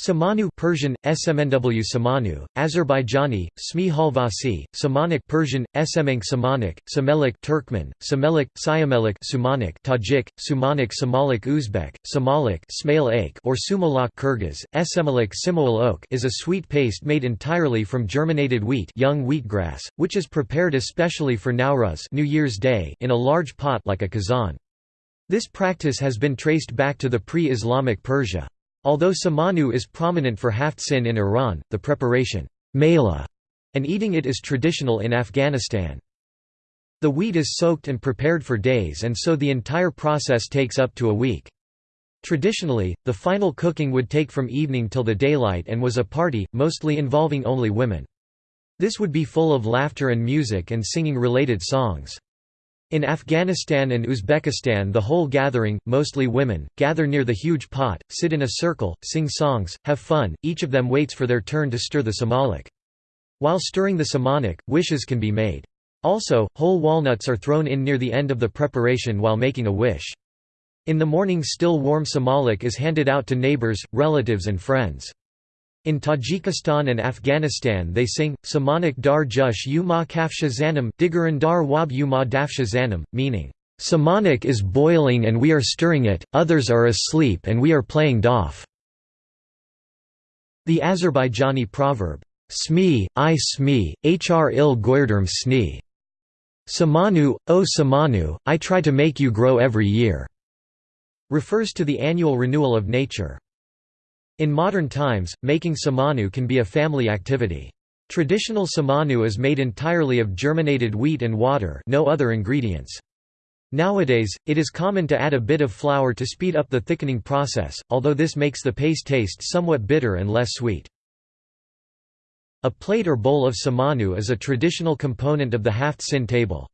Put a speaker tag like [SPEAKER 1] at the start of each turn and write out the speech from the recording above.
[SPEAKER 1] Samanu Persian Smnw Samanu Azerbaijani Smi Halvasi Samanic Persian Smeng Samanic Samelik Turkmen Samelik Siamelik Sumanik Tajik Sumanic Samalik Uzbek Smail or Sumalak Kyrgyz Esemalik Simoal Oak is a sweet paste made entirely from germinated wheat young wheatgrass which is prepared especially for Nowruz New Year's Day in a large pot like a kazan. This practice has been traced back to the pre-Islamic Persia Although samanu is prominent for haft-sin in Iran, the preparation mela, and eating it is traditional in Afghanistan. The wheat is soaked and prepared for days and so the entire process takes up to a week. Traditionally, the final cooking would take from evening till the daylight and was a party, mostly involving only women. This would be full of laughter and music and singing related songs. In Afghanistan and Uzbekistan the whole gathering, mostly women, gather near the huge pot, sit in a circle, sing songs, have fun, each of them waits for their turn to stir the samalik. While stirring the samanik, wishes can be made. Also, whole walnuts are thrown in near the end of the preparation while making a wish. In the morning still warm samalik is handed out to neighbors, relatives and friends. In Tajikistan and Afghanistan they sing, Samanik dar jush yuma kafsha zanam digaran dar wab yuma zanam, meaning, Samanik is boiling and we are stirring it, others are asleep and we are playing daf. The Azerbaijani proverb, Smi, I smi, hr il goyrderm sni. Samanu, O Samanu, I try to make you grow every year, refers to the annual renewal of nature. In modern times, making samanu can be a family activity. Traditional samanu is made entirely of germinated wheat and water no other ingredients. Nowadays, it is common to add a bit of flour to speed up the thickening process, although this makes the paste taste somewhat bitter and less sweet. A plate or bowl of samanu is a traditional component of the haft sin table.